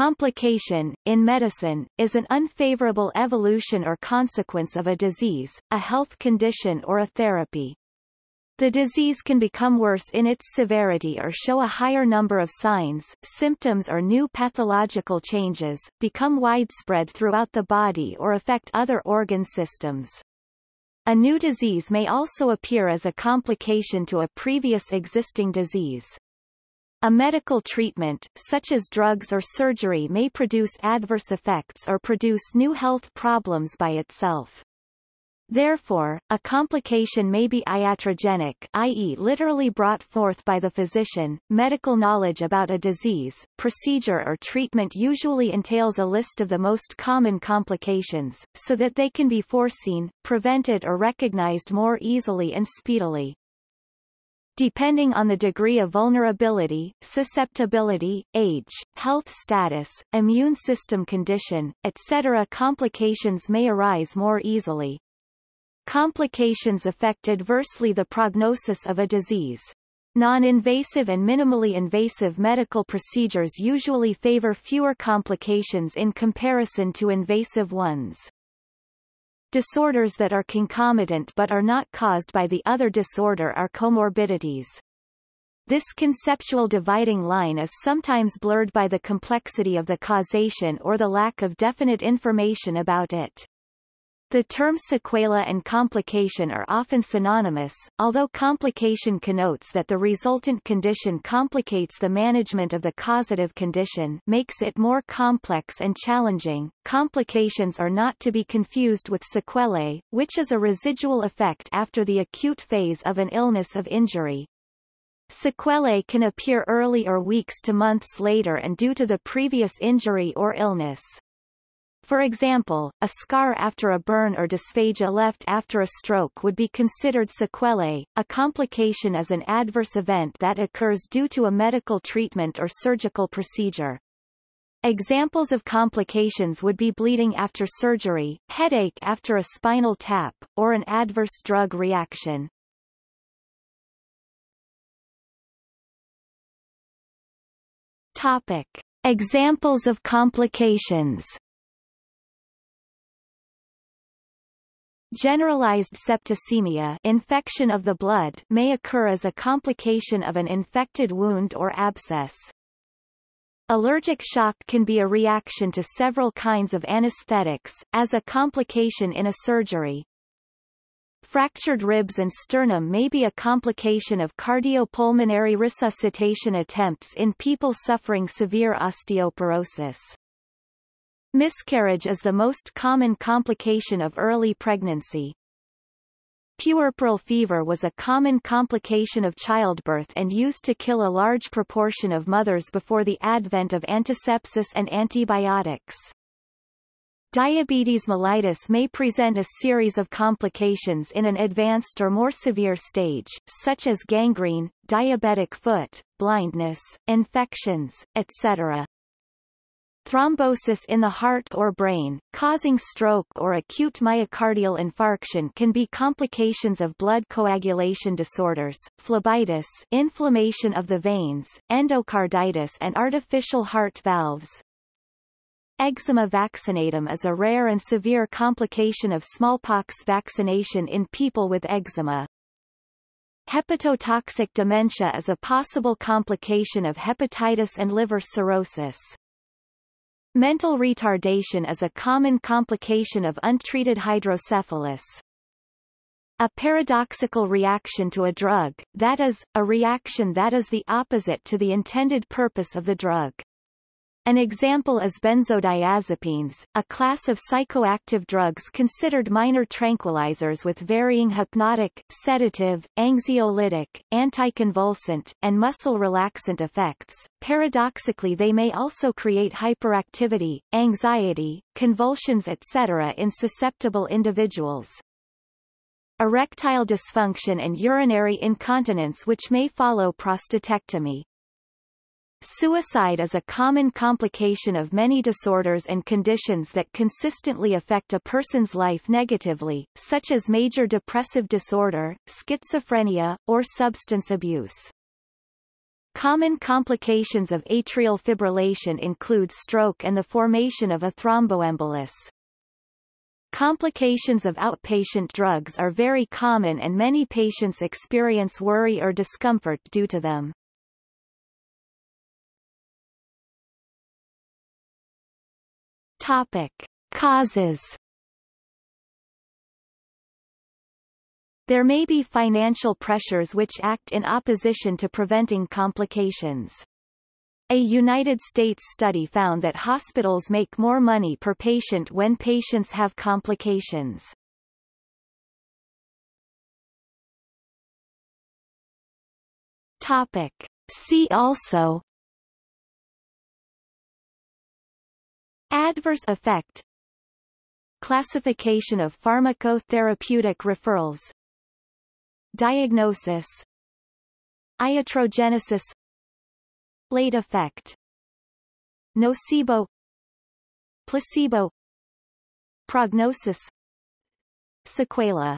complication, in medicine, is an unfavorable evolution or consequence of a disease, a health condition or a therapy. The disease can become worse in its severity or show a higher number of signs, symptoms or new pathological changes, become widespread throughout the body or affect other organ systems. A new disease may also appear as a complication to a previous existing disease. A medical treatment, such as drugs or surgery may produce adverse effects or produce new health problems by itself. Therefore, a complication may be iatrogenic i.e. literally brought forth by the physician. Medical knowledge about a disease, procedure or treatment usually entails a list of the most common complications, so that they can be foreseen, prevented or recognized more easily and speedily. Depending on the degree of vulnerability, susceptibility, age, health status, immune system condition, etc. complications may arise more easily. Complications affect adversely the prognosis of a disease. Non-invasive and minimally invasive medical procedures usually favor fewer complications in comparison to invasive ones. Disorders that are concomitant but are not caused by the other disorder are comorbidities. This conceptual dividing line is sometimes blurred by the complexity of the causation or the lack of definite information about it. The terms sequela and complication are often synonymous, although complication connotes that the resultant condition complicates the management of the causative condition makes it more complex and challenging. Complications are not to be confused with sequelae, which is a residual effect after the acute phase of an illness of injury. Sequelae can appear early or weeks to months later and due to the previous injury or illness. For example, a scar after a burn or dysphagia left after a stroke would be considered sequelae. A complication is an adverse event that occurs due to a medical treatment or surgical procedure. Examples of complications would be bleeding after surgery, headache after a spinal tap, or an adverse drug reaction. Topic. Examples of complications Generalized septicemia infection of the blood may occur as a complication of an infected wound or abscess. Allergic shock can be a reaction to several kinds of anesthetics, as a complication in a surgery. Fractured ribs and sternum may be a complication of cardiopulmonary resuscitation attempts in people suffering severe osteoporosis. Miscarriage is the most common complication of early pregnancy. Puerperal fever was a common complication of childbirth and used to kill a large proportion of mothers before the advent of antisepsis and antibiotics. Diabetes mellitus may present a series of complications in an advanced or more severe stage, such as gangrene, diabetic foot, blindness, infections, etc. Thrombosis in the heart or brain, causing stroke or acute myocardial infarction can be complications of blood coagulation disorders, phlebitis inflammation of the veins, endocarditis and artificial heart valves. Eczema vaccinatum is a rare and severe complication of smallpox vaccination in people with eczema. Hepatotoxic dementia is a possible complication of hepatitis and liver cirrhosis. Mental retardation is a common complication of untreated hydrocephalus. A paradoxical reaction to a drug, that is, a reaction that is the opposite to the intended purpose of the drug. An example is benzodiazepines, a class of psychoactive drugs considered minor tranquilizers with varying hypnotic, sedative, anxiolytic, anticonvulsant, and muscle relaxant effects. Paradoxically they may also create hyperactivity, anxiety, convulsions etc. in susceptible individuals. Erectile dysfunction and urinary incontinence which may follow prostatectomy. Suicide is a common complication of many disorders and conditions that consistently affect a person's life negatively, such as major depressive disorder, schizophrenia, or substance abuse. Common complications of atrial fibrillation include stroke and the formation of a thromboembolus. Complications of outpatient drugs are very common and many patients experience worry or discomfort due to them. Topic. Causes There may be financial pressures which act in opposition to preventing complications. A United States study found that hospitals make more money per patient when patients have complications. Topic. See also Adverse effect. Classification of pharmacotherapeutic referrals. Diagnosis. Iatrogenesis. Late effect. Nocebo. Placebo. Prognosis. Sequela